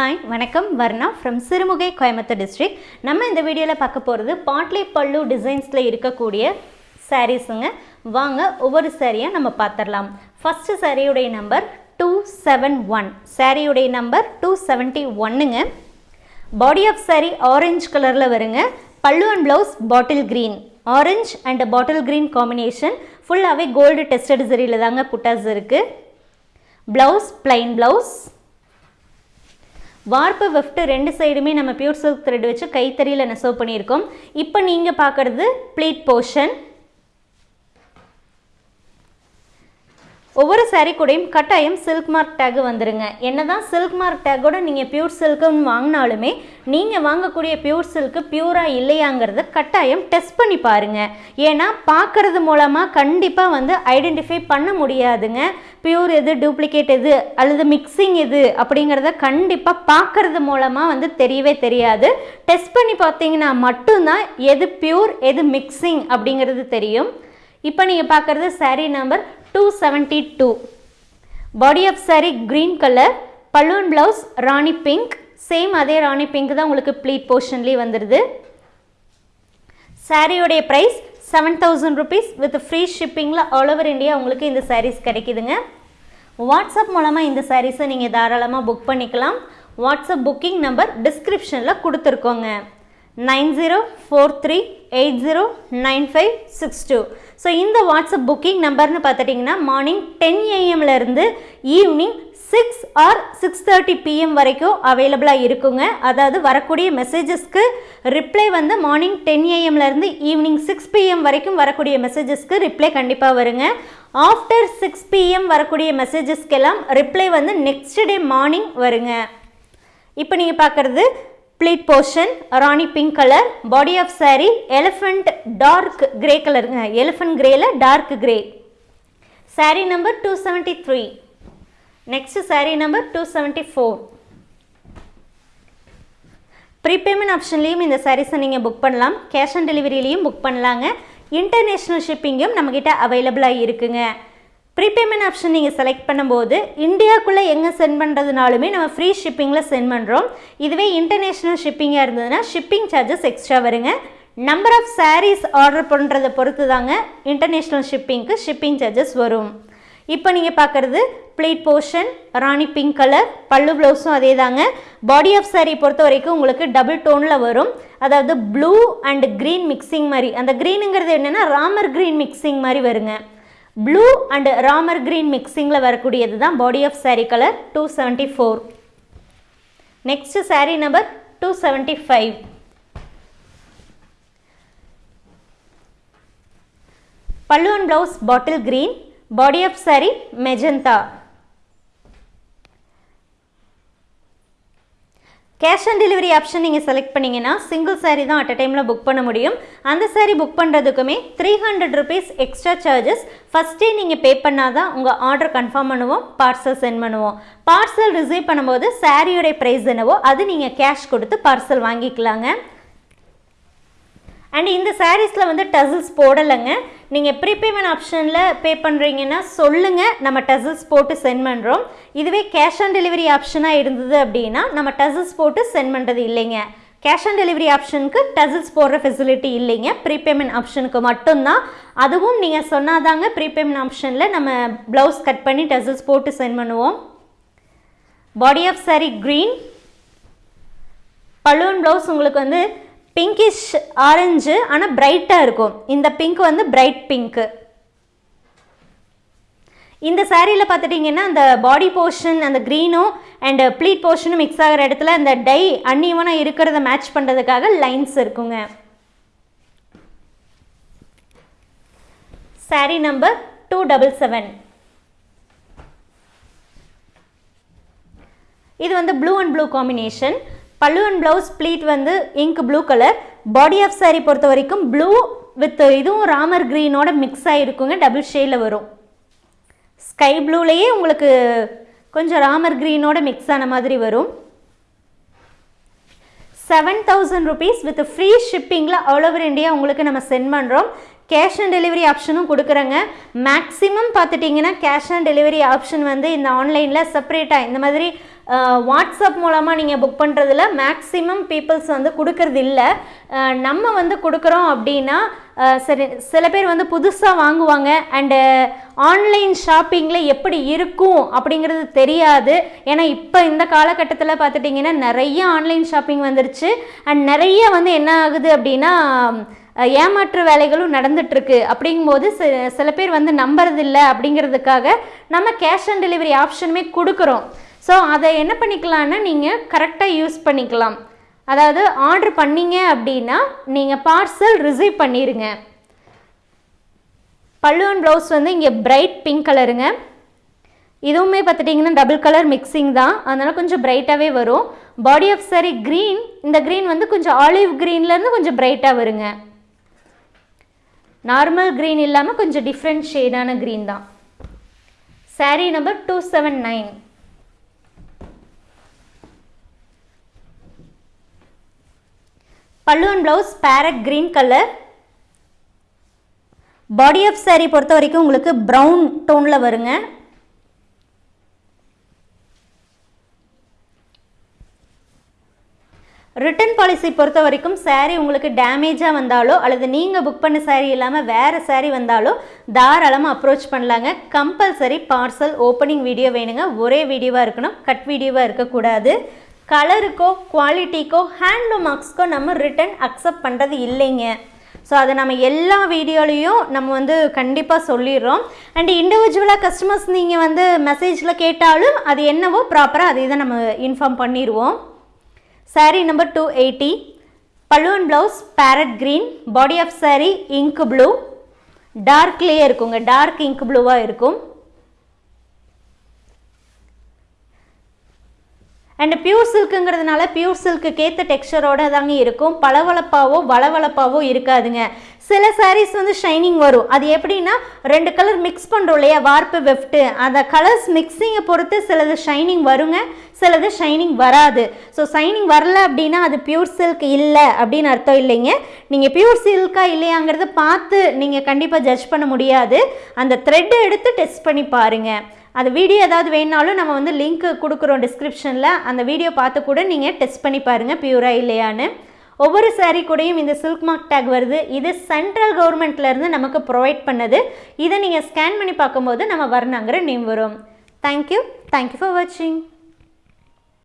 Hi வணக்கம். Varna from Sirumugai Coimbatore district நம்ம இந்த வீடியோவில் பார்க்க போகிறது பாட்லி பல்லு டிசைன்ஸில் இருக்கக்கூடிய சாரீஸுங்க வாங்க ஒவ்வொரு சாரியாக நம்ம பார்த்துடலாம் ஃபஸ்ட்டு சாரியுடைய நம்பர் டூ செவன் ஒன் சாரியுடைய நம்பர் டூ செவன்ட்டி ஒன்னுங்க பாடி ஆஃப் சாரி ஆரஞ்சு கலரில் வருங்க. Pallu and blouse bottle green orange and bottle green combination ஃபுல்லாகவே கோல்டு டெஸ்டட் சரியில் தாங்க புட்டாஸ் இருக்குது blouse plain blouse warp weft ரெண்டு சைடுமே நம்ம பியூர் சில்க் த்ரெட் வச்சு கைத்தறியில் நெசவு பண்ணியிருக்கோம். இப்போ நீங்கள் பார்க்குறது ப்ளீட் போர்ஷன் ஒவ்வொரு சாரீ கூடையும் கட்டாயம் சில்க் மார்க் டேக் வந்துருங்க. என்னதான் சில்க் மார்க் டேக்கோட நீங்கள் பியூர் சில்க்குன்னு வாங்கினாலுமே நீங்கள் வாங்கக்கூடிய பியூர் சில்க்கு பியூராக இல்லையாங்கிறத கட்டாயம் டெஸ்ட் பண்ணி பாருங்கள் ஏன்னா பார்க்கறது மூலமாக கண்டிப்பாக வந்து ஐடென்டிஃபை பண்ண முடியாதுங்க. பியூர் எது டூப்ளிகேட் எது அல்லது மிக்சிங் எது அப்படிங்கிறத கண்டிப்பாக பார்க்கறது மூலமாக வந்து தெரியவே தெரியாது. டெஸ்ட் பண்ணி பார்த்தீங்கன்னா மட்டும்தான் எது பியூர் எது மிக்சிங் அப்படிங்கிறது தெரியும். இப்போ நீங்கள் பார்க்குறது sari number two seventy two body of sari green colour balloon blouse rani pink same அதே ராணி பிங்க் தான் உங்களுக்கு ப்ளீட் போர்ஷன்லேயே வந்துடுது சாரியோடைய price seven thousand rupees with free ஷிப்பிங்கில் all over India உங்களுக்கு இந்த சாரீஸ் கிடைக்குதுங்க. வாட்ஸ்அப் மூலமாக இந்த சாரீஸை நீங்கள் தாராளமாக புக் பண்ணிக்கலாம். வாட்ஸ்அப் புக்கிங் நம்பர் டிஸ்கிரிப்ஷனில் கொடுத்துருக்கோங்க. Nine zero four three eight zero nine five six two. So இந்த வாட்ஸ்அப் புக்கிங் நம்பர்னு பார்த்துட்டிங்கன்னா morning ten ஏஎம்லேருந்து evening six or six thirty PM வரைக்கும் அவைலபிளாக இருக்குங்க. அதாவது வரக்கூடிய மெசேஜஸ்க்கு ரிப்ளை வந்து மார்னிங் டென் ஏஎம்லேருந்து ஈவினிங் சிக்ஸ் பிஎம் வரைக்கும் வரக்கூடிய மெசேஜஸ்க்கு ரிப்ளை கண்டிப்பாக வருங்க. ஆஃப்டர் சிக்ஸ் பிஎம் வரக்கூடிய மெசேஜஸ்க்கெல்லாம் ரிப்ளை வந்து நெக்ஸ்ட் டே மார்னிங் வருங்க. இப்போ நீங்கள் பார்க்குறது pleat portion rani pink colour body of sari elephant dark grey கலருங்க elephant கிரேல dark grey sari number two seventy three next sari number two seventy four prepayment ஆப்ஷன்லேயும் இந்த சாரீஸை நீங்கள் புக் பண்ணலாம். கேஷ் ஆன் டெலிவரியிலையும் புக் பண்ணலாங்க. இன்டர்நேஷ்னல் ஷிப்பிங்கும் நம்மக்கிட்ட அவைலபிளாக இருக்குங்க. ப்ரீபேமெண்ட் ஆப்ஷன் நீங்கள் செலக்ட் பண்ணும்போது இந்தியாவுக்குள்ளே எங்கே சென்ட் பண்ணுறதுனாலுமே நம்ம ஃப்ரீ ஷிப்பிங்கில் சென்ட் பண்ணுறோம் இதுவே இன்டர்நேஷ்னல் ஷிப்பிங்காக இருந்ததுன்னா ஷிப்பிங் சார்ஜஸ் எக்ஸ்ட்ரா வருங்க. நம்பர் ஆஃப் சாரீஸ் ஆர்டர் பண்ணுறதை பொறுத்து தாங்க இன்டர்நேஷ்னல் ஷிப்பிங்க்கு ஷிப்பிங் சார்ஜஸ் வரும். இப்போ நீங்கள் பார்க்குறது pleat portion rani pink colour pallu ப்ளவுஸும் அதே தாங்க பாடி ஆஃப் சாரீ பொறுத்த வரைக்கும் உங்களுக்கு டபுள் டோனில் வரும். அதாவது ப்ளூ அண்ட் க்ரீன் மிக்சிங் மாதிரி. அந்த க்ரீனுங்கிறது என்னென்னா ராமர் க்ரீன் மிக்சிங் மாதிரி வருங்க. ப்ளூ அண்ட் ராமர் க்ரீன் மிக்சிங்கில் வரக்கூடியது தான் body of sari colour two seventy four next sari number two seventy five pallu and blouse bottle green body of sari magenta cash on delivery option நீங்கள் select பண்ணிங்கன்னா single sari தான் at a டைமில் book பண்ண முடியும். அந்த sari book பண்ணுறதுக்குமே three hundred rupees extra charges ஃபஸ்ட்டே நீங்கள் pay பண்ணால் தான் உங்கள் ஆர்டர் கன்ஃபார்ம் பண்ணுவோம் பார்சல் சென்ட் பண்ணுவோம். பார்சல் ரிசீவ் பண்ணும்போது சாரியோடைய ப்ரைஸ் என்னவோ அது நீங்கள் கேஷ் கொடுத்து பார்சல் வாங்கிக்கலாங்க. அண்ட் இந்த சாரீஸில் வந்து டசில்ஸ் போடலைங்க. நீங்கள் ப்ரீபேமெண்ட் ஆப்ஷனில் பே பண்ணுறீங்கன்னா சொல்லுங்கள் நம்ம டசில்ஸ் போட்டு சென்ட் பண்ணுறோம் இதுவே கேஷ் ஆன் டெலிவரி ஆப்ஷனாக இருந்தது அப்படின்னா நம்ம டசில்ஸ் போட்டு சென்ட் பண்ணுறது இல்லைங்க. கேஷ் ஆன் டெலிவரி ஆப்ஷனுக்கு டசில்ஸ் போடுற ஃபெசிலிட்டி இல்லைங்க. ப்ரீபேமெண்ட் ஆப்ஷனுக்கு மட்டும்தான். அதுவும் நீங்கள் சொன்னாதாங்க ப்ரீபேமெண்ட் ஆப்ஷனில் நம்ம ப்ளவுஸ் கட் பண்ணி டசில்ஸ் போட்டு சென்ட் பண்ணுவோம். Body of sari green balloon blouse உங்களுக்கு வந்து பிங்கிஷ் ஆரஞ்சு ஆனால் பிரைட்டாக இருக்கும். இந்த பிங்க் வந்து பிரைட் பிங்க்கு இந்த சாரியில் பார்த்துட்டிங்கன்னா அந்த பாடி போர்ஷன் அந்த க்ரீனும் அண்ட் ப்ளீட் போர்ஷனும் மிக்ஸ் ஆகிற இடத்துல அந்த டை அன்இவனாக இருக்கிறத மேட்ச் பண்ணுறதுக்காக லைன்ஸ் இருக்குங்க. Sari number two double seven இது வந்து blue and blue combination pallu and blouse pleat வந்து ink blue colour body of sari பொறுத்த வரைக்கும் ப்ளூ வித் இதுவும் ராமர் க்ரீனோட மிக்ஸ் ஆகிருக்குங்க டபுள் ஷேடில் வரும். ஸ்கை ப்ளூலேயே உங்களுக்கு கொஞ்சம் ராமர் க்ரீனோட மிக்ஸ் ஆன மாதிரி வரும். Seven thousand rupees with free ஷிப்பிங்கில் all over India உங்களுக்கு நம்ம சென்ட் பண்ணுறோம் கேஷ் ஆன் டெலிவரி ஆப்ஷனும் கொடுக்குறேங்க. மேக்ஸிமம் பார்த்துட்டிங்கன்னா கேஷ் ஆன் டெலிவரி ஆப்ஷன் வந்து இந்த ஆன்லைனில் செப்பரேட்டாக இந்த மாதிரி வாட்ஸ்அப் மூலமாக நீங்கள் புக் பண்ணுறதுல மேக்ஸிமம் பீப்புள்ஸ் வந்து கொடுக்கறது இல்லை நம்ம வந்து கொடுக்குறோம் அப்படின்னா சரி சில பேர் வந்து புதுசாக வாங்குவாங்க. அண்டு ஆன்லைன் ஷாப்பிங்கில் எப்படி இருக்கும் அப்படிங்கிறது தெரியாது. ஏன்னா இப்போ இந்த காலகட்டத்தில் பார்த்துட்டிங்கன்னா நிறைய ஆன்லைன் ஷாப்பிங் வந்துருச்சு. அண்ட் நிறைய வந்து என்ன ஆகுது அப்படின்னா ஏமாற்று வேலைகளும் நடந்துட்டுருக்கு. அப்படிங்கும்போது சில பேர் வந்து நம்புறதில்லை அப்படிங்கிறதுக்காக நம்ம கேஷ் ஆன் டெலிவரி ஆப்ஷனுமே கொடுக்குறோம். ஸோ அதை என்ன பண்ணிக்கலான்னா நீங்கள் கரெக்டாக யூஸ் பண்ணிக்கலாம். அதாவது ஆர்டர் பண்ணீங்க அப்படின்னா நீங்கள் பார்சல் ரிசீவ் பண்ணிடுங்க பல்லுவன் ப்ளவுஸ் வந்து இங்கே பிரைட் பிங்க் கலருங்க இதுவுமே பார்த்துட்டிங்கன்னா டபுள் கலர் மிக்சிங் தான். அதனால் கொஞ்சம் பிரைட்டாகவே வரும். பாடி ஆஃப் சாரி க்ரீன் இந்த க்ரீன் வந்து கொஞ்சம் ஆலிவ் க்ரீன்லேருந்து கொஞ்சம் பிரைட்டாக வருங்க. நார்மல் க்ரீன் இல்லாமல் கொஞ்சம் டிஃப்ரெண்ட் ஷேடான க்ரீன் தான். Saree number two seven nine pallu and blouse parrot green colour body of saree பொறுத்த வரைக்கும் உங்களுக்கு ப்ரௌன் டோனில் வருங்க. ரிட்டர்ன் பாலிசி பொறுத்த வரைக்கும் saree உங்களுக்கு டேமேஜாக வந்தாலோ அல்லது நீங்கள் புக் பண்ண saree இல்லாமல் வேறு saree வந்தாலோ தாராளமாக அப்ரோச் பண்ணலாங்க. கம்பல்சரி பார்சல் ஓப்பனிங் வீடியோ வேணுங்க. ஒரே வீடியோவாக இருக்கணும். கட் வீடியோவாக இருக்கக்கூடாது. கலருக்கோ குவாலிட்டிக்கோ ஹேண்ட்லூம் மார்க்ஸ்க்கோ நம்ம ரிட்டர்ன் அக்செப்ட் பண்ணுறது இல்லைங்க. ஸோ அதை நம்ம எல்லா வீடியோலையும் நம்ம வந்து கண்டிப்பாக சொல்லிடுறோம். அண்ட் இண்டிவிஜுவலாக கஸ்டமர்ஸ் நீங்கள் வந்து மெசேஜில் கேட்டாலும் அது என்னவோ ப்ராப்பராக அதை இதை நம்ம இன்ஃபார்ம் பண்ணிடுவோம். Sari number two eighty pallu and blouse parrot green body of sari ink blue டார்க்லேயே இருக்குங்க. டார்க் இங்க் ப்ளூவாக இருக்கும். அண்ட் பியூர் சில்க்குங்கிறதுனால பியூர் சில்க்கு ஏற்ற டெக்ஸ்சரோட தாங்க இருக்கும். பளவளப்பாவோ வளவளப்பாவோ இருக்காதுங்க. சில சாரீஸ் வந்து ஷைனிங் வரும். அது எப்படின்னா ரெண்டு கலர் மிக்ஸ் பண்ணுறோம் இல்லையா? வார்ப்பு வெஃப்ட்டு அந்த கலர்ஸ் மிக்ஸிங்கை பொறுத்து சிலது ஷைனிங் வருங்க சிலது ஷைனிங் வராது. ஸோ ஷைனிங் வரல அப்படின்னா அது பியூர் சில்க் இல்லை அப்படின்னு அர்த்தம் இல்லைங்க. நீங்கள் பியூர் சில்கா இல்லையாங்கிறத பார்த்து நீங்கள் கண்டிப்பாக ஜட்ஜ் பண்ண முடியாது. அந்த த்ரெட்டை எடுத்து டெஸ்ட் பண்ணி பாருங்கள் அந்த வீடியோ ஏதாவது வேணாலும் நம்ம வந்து லிங்க் கொடுக்குறோம் டிஸ்கிரிப்ஷனில் அந்த வீடியோ பார்த்து கூட நீங்கள் டெஸ்ட் பண்ணி பாருங்கள் பியூரா இல்லையான்னு. ஒவ்வொரு சாரீ கூடயும் இந்த சில்க் மார்க் டேக் வருது. இது சென்ட்ரல் கவர்மெண்ட்லேருந்து நமக்கு ப்ரொவைட் பண்ணது. இதை நீங்கள் ஸ்கேன் பண்ணி பார்க்கும்போது நம்ம வர்ணாங்கிற நேம் வரும். Thank you thank you for வாட்சிங்